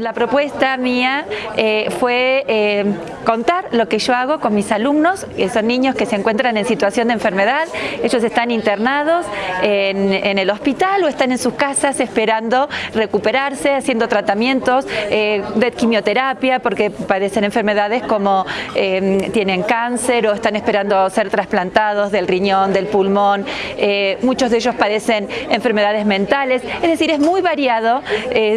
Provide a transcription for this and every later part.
la propuesta mía eh, fue eh, contar lo que yo hago con mis alumnos, que son niños que se encuentran en situación de enfermedad, ellos están internados en, el hospital o están en sus casas esperando recuperarse, haciendo tratamientos eh, de quimioterapia porque padecen enfermedades como tienen cáncer o están esperando ser trasplantados del riñón, del pulmón, muchos de ellos padecen enfermedades mentales, es decir, es muy variado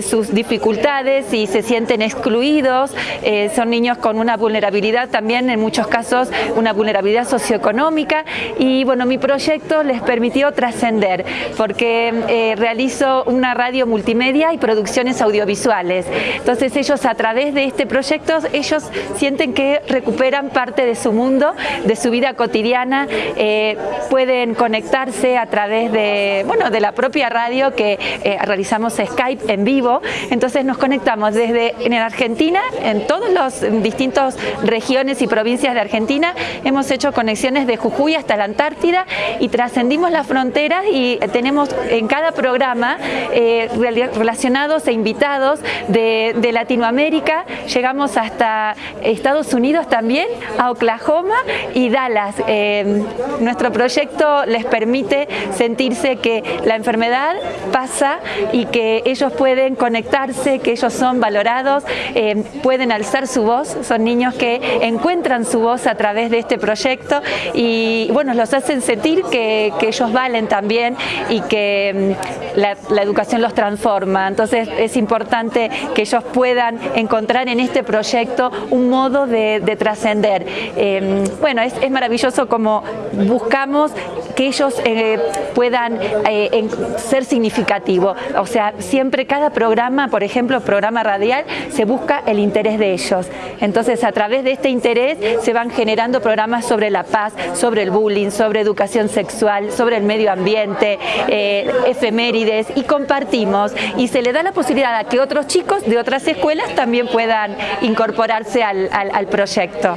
sus dificultades y se sienten excluidos, eh, son niños con una vulnerabilidad también, en muchos casos, una vulnerabilidad socioeconómica y bueno, mi proyecto les permitió trascender porque eh, realizo una radio multimedia y producciones audiovisuales. Entonces ellos a través de este proyecto, ellos sienten que recuperan parte de su mundo, de su vida cotidiana, eh, pueden conectarse a través de, bueno, de la propia radio que realizamos Skype en vivo, entonces nos conectamos desde en Argentina, en todas las distintas regiones y provincias de Argentina, hemos hecho conexiones de Jujuy hasta la Antártida y trascendimos las fronteras y tenemos en cada programa eh, relacionados e invitados de, Latinoamérica, llegamos hasta Estados Unidos también, a Oklahoma y Dallas. Eh, nuestro proyecto les permite sentirse que la enfermedad pasa y que ellos pueden conectarse, que ellos son valorados, eh, pueden alzar su voz, son niños que encuentran su voz a través de este proyecto y bueno, los hacen sentir que, ellos valen también y que mm, la, educación los transforma. Entonces es importante que ellos puedan encontrar en este proyecto un modo de, trascender. Eh, bueno, es, es maravilloso como buscamos que ellos eh, puedan eh, ser significativos. O sea, siempre cada programa, por ejemplo, programa radial, se busca el interés de ellos. Entonces, a través de este interés se van generando programas sobre la paz, sobre el bullying, sobre educación sexual, sobre el medio ambiente, eh, efemérides, y compartimos. Y se le da la posibilidad a que otros chicos de otras escuelas también puedan incorporarse al proyecto,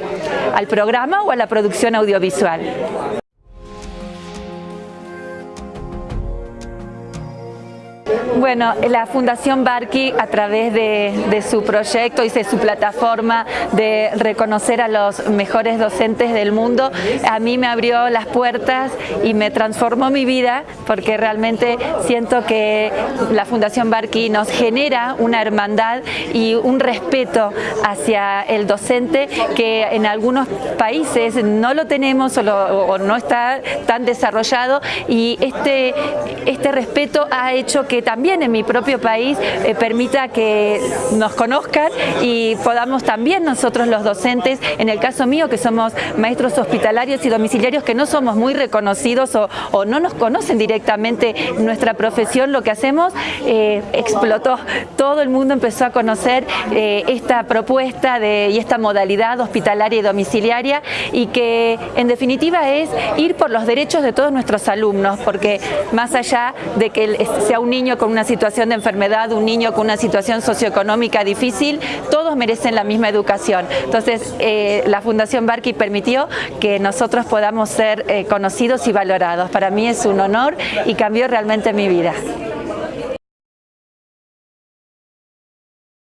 al programa o a la producción audiovisual. Bueno, la Fundación Barqui a través de, su proyecto y de su plataforma de reconocer a los mejores docentes del mundo, a mí me abrió las puertas y me transformó mi vida porque realmente siento que la Fundación Barqui nos genera una hermandad y un respeto hacia el docente que en algunos países no lo tenemos o, no está tan desarrollado y este, este respeto ha hecho que también en mi propio país eh, permita que nos conozcan y podamos también nosotros los docentes, en el caso mío que somos maestros hospitalarios y domiciliarios que no somos muy reconocidos o, no nos conocen directamente nuestra profesión, lo que hacemos eh, explotó. Todo el mundo empezó a conocer eh, esta propuesta de, y esta modalidad hospitalaria y domiciliaria y que en definitiva es ir por los derechos de todos nuestros alumnos, porque más allá de que sea un niño una situación de enfermedad, un niño con una situación socioeconómica difícil, todos merecen la misma educación. Entonces, eh, la Fundación Barqui permitió que nosotros podamos ser eh, conocidos y valorados. Para mí es un honor y cambió realmente mi vida.